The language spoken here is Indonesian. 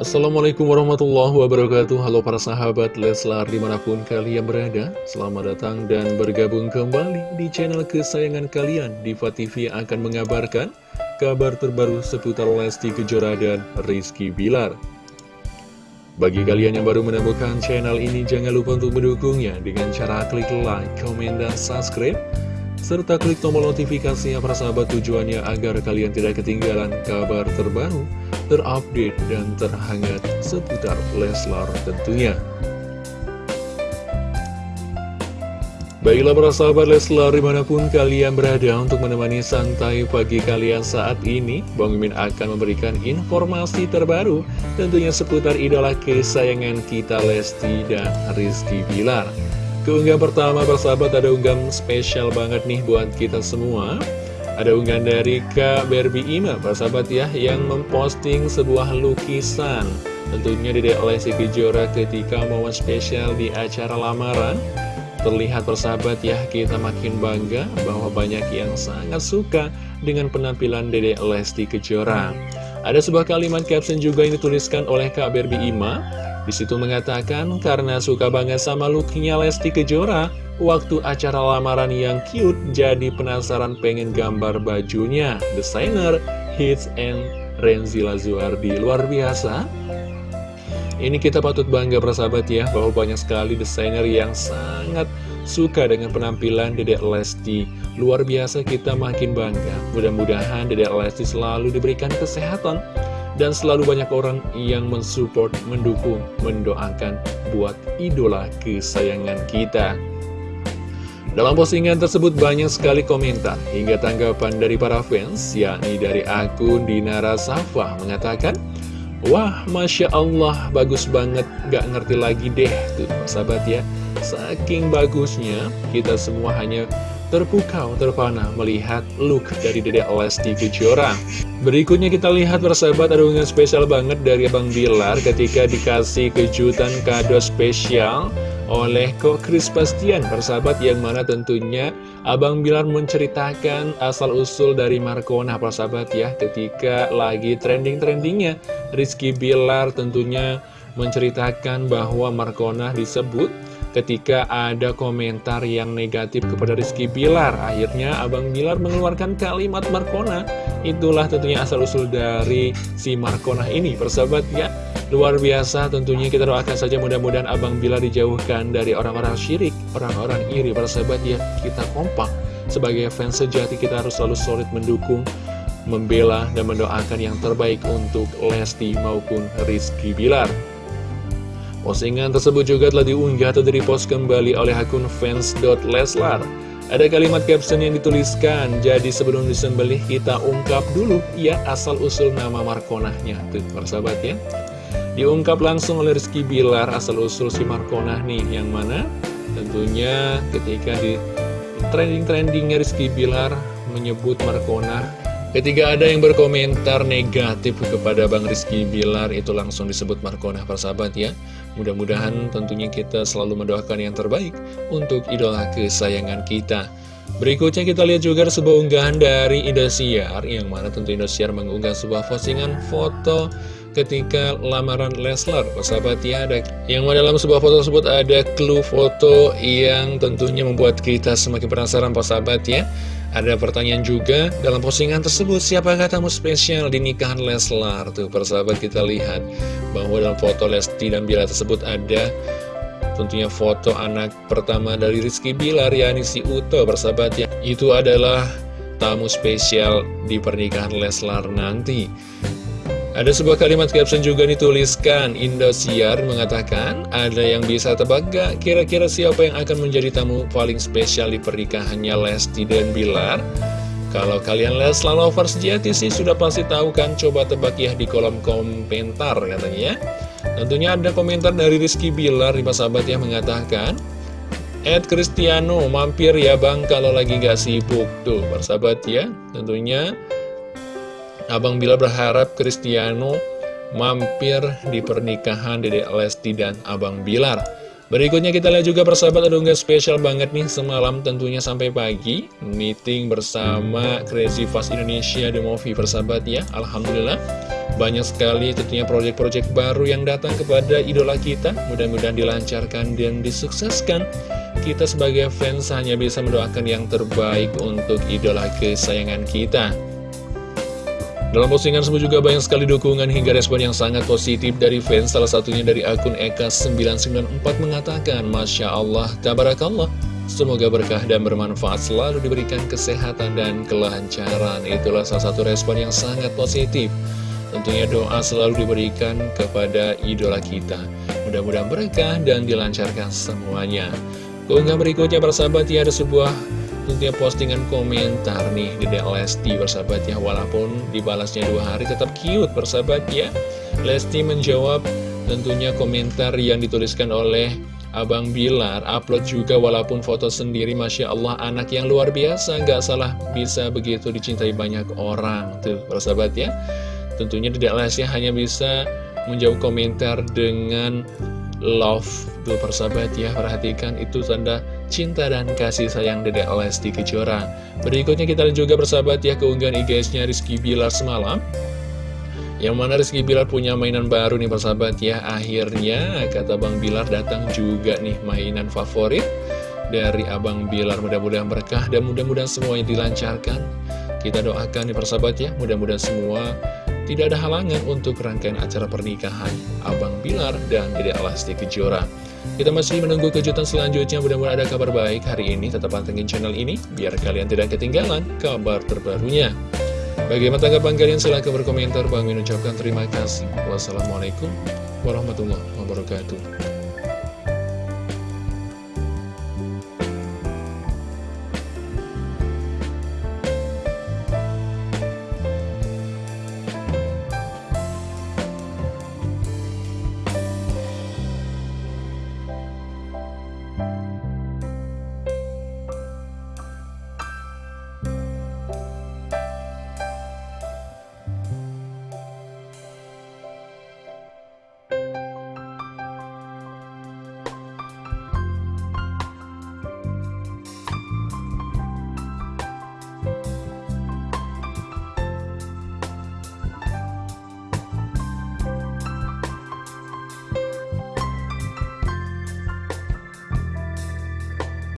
Assalamualaikum warahmatullahi wabarakatuh. Halo para sahabat Leslar di mana pun kalian berada Selamat datang dan bergabung kembali di channel kesayangan kalian. Diva TV akan mengabarkan kabar terbaru seputar Lesti Kejora dan Rizky Bilar. Bagi kalian yang baru menemukan channel ini jangan lupa untuk mendukungnya Dengan cara klik like, komen, dan subscribe serta klik tombol notifikasinya para sahabat tujuannya agar kalian tidak ketinggalan kabar terbaru terupdate dan terhangat seputar Leslar tentunya. Baiklah para sahabat Leslar di mana pun kalian berada untuk menemani santai pagi kalian saat ini Bang Mimin akan memberikan informasi terbaru tentunya seputar idola kesayangan kita Lesti dan Rizky Bilar Keunggahan pertama persahabat ada unggahan spesial banget nih buat kita semua ada unggahan dari Kak Barbie Ima, sahabat ya, yang memposting sebuah lukisan. Tentunya di Lesti Kejora ketika momen spesial di acara lamaran. Terlihat persahabat ya, kita makin bangga bahwa banyak yang sangat suka dengan penampilan Dedek Lesti Kejora. Ada sebuah kalimat caption juga yang dituliskan oleh Kak Barbie Ima. Di situ mengatakan, karena suka banget sama looknya Lesti Kejora, Waktu acara lamaran yang cute, jadi penasaran pengen gambar bajunya. Desainer Hits and Renzi Lazuardi luar biasa. Ini kita patut bangga persahabat ya, bahwa banyak sekali desainer yang sangat suka dengan penampilan Dedek Lesti. Luar biasa kita makin bangga. Mudah-mudahan Dedek Lesti selalu diberikan kesehatan dan selalu banyak orang yang mensupport, mendukung, mendoakan buat idola kesayangan kita. Dalam postingan tersebut banyak sekali komentar hingga tanggapan dari para fans, yakni dari akun Dinara Safa mengatakan, Wah, Masya Allah, bagus banget, gak ngerti lagi deh, tuh sahabat ya. Saking bagusnya, kita semua hanya terpukau, terpana melihat look dari Dedek Lesti Kejora. Berikutnya kita lihat persahabat ada unggahan spesial banget dari Abang Bilar ketika dikasih kejutan kado spesial oleh Kok Kris Bastian persahabat yang mana tentunya Abang Bilar menceritakan asal-usul dari Markona persahabat ya ketika lagi trending-trendingnya Rizky Bilar tentunya menceritakan bahwa Markona disebut ketika ada komentar yang negatif kepada Rizky Bilar akhirnya Abang Bilar mengeluarkan kalimat Markona itulah tentunya asal-usul dari si Markona ini persahabat ya Luar biasa tentunya kita doakan saja mudah-mudahan Abang Bila dijauhkan dari orang-orang syirik, orang-orang iri, para sahabat ya kita kompak. Sebagai fans sejati kita harus selalu solid mendukung, membela, dan mendoakan yang terbaik untuk Lesti maupun Rizky Bilar. Postingan tersebut juga telah diunggah atau direpost kembali oleh akun fans.leslar. Ada kalimat caption yang dituliskan, jadi sebelum disembelih kita ungkap dulu ya asal-usul nama Markonahnya. Tuh, persahabat ya. Diungkap langsung oleh Rizky Bilar asal-usul si Markona nih Yang mana tentunya ketika di trending-trendingnya Rizky Bilar menyebut Markona Ketika ada yang berkomentar negatif kepada Bang Rizky Bilar Itu langsung disebut Markona persahabat ya. Mudah-mudahan tentunya kita selalu mendoakan yang terbaik Untuk idola kesayangan kita. Berikutnya kita lihat juga sebuah unggahan dari Indosiar Yang mana tentu Indosiar mengunggah sebuah postingan foto ketika lamaran Leslar. Sahabat ya ada yang dalam sebuah foto tersebut ada clue foto yang tentunya membuat kita semakin penasaran sahabat ya ada pertanyaan juga dalam postingan tersebut siapakah tamu spesial di nikahan Leslar? Tuh persahabat kita lihat bahwa dalam foto Lesti dan Bila tersebut ada. Tentunya foto anak pertama dari Rizky Bilar yakni si Uto persahabat ya. Itu adalah tamu spesial di pernikahan Leslar nanti ada sebuah kalimat caption juga dituliskan. Indosiar mengatakan Ada yang bisa tebak gak kira-kira siapa yang akan menjadi tamu paling spesial di pernikahannya Lesti dan Bilar? Kalau kalian Leslar lovers sejati sih sudah pasti tahu kan? Coba tebak ya di kolom komentar katanya Tentunya ada komentar dari Rizky Bilar di sahabat yang mengatakan Ed Cristiano mampir ya bang kalau lagi gak sibuk. Tuh bersahabat ya tentunya Abang Bila berharap Cristiano mampir di pernikahan Dede Lesti dan Abang Bilar. Berikutnya kita lihat juga persahabat ada unggah spesial banget nih semalam tentunya sampai pagi. Meeting bersama Crazy Fast Indonesia The Movie persahabat ya. Alhamdulillah banyak sekali tentunya proyek-proyek baru yang datang kepada idola kita. Mudah-mudahan dilancarkan dan disukseskan. Kita sebagai fans hanya bisa mendoakan yang terbaik untuk idola kesayangan kita dalam postingan tersebut juga banyak sekali dukungan hingga respon yang sangat positif dari fans. Salah satunya dari akun Eka994 mengatakan Masya Allah, Tabarakallah. Semoga berkah dan bermanfaat selalu diberikan kesehatan dan kelancaran. Itulah salah satu respon yang sangat positif. Tentunya doa selalu diberikan kepada idola kita. Mudah-mudahan berkah dan dilancarkan semuanya. Keunggahan berikutnya persahabat ya ada sebuah tentunya postingan komentar nih di Lesti bersahabat ya. Walaupun dibalasnya dua hari tetap cute bersahabat ya. Lesti menjawab tentunya komentar yang dituliskan oleh Abang Bilar. Upload juga walaupun foto sendiri Masya Allah anak yang luar biasa. Gak salah bisa begitu dicintai banyak orang Tuh bersahabat ya. Tentunya tidak Lesti hanya bisa menjawab komentar dengan love Tuh persahabat ya perhatikan itu tanda cinta dan kasih sayang Dedek Lesti Kejora. Berikutnya kita juga bersahabat ya keunggahan IGS-nya Rizky Bilar semalam. Yang mana Rizky Bilar punya mainan baru nih persahabat ya Akhirnya kata Bang Bilar datang juga nih mainan favorit Dari Abang Bilar mudah-mudahan berkah dan mudah-mudahan semuanya dilancarkan Kita doakan nih persahabat ya Mudah-mudahan semua tidak ada halangan untuk rangkaian acara pernikahan Abang Bilar dan Dede Alasti Kejora kita masih menunggu kejutan selanjutnya, mudah-mudahan ada kabar baik hari ini. Tetap pantengin channel ini, biar kalian tidak ketinggalan kabar terbarunya. Bagaimana tanggapan kalian? Silahkan berkomentar. Bang Min ucapkan terima kasih. Wassalamualaikum warahmatullahi wabarakatuh.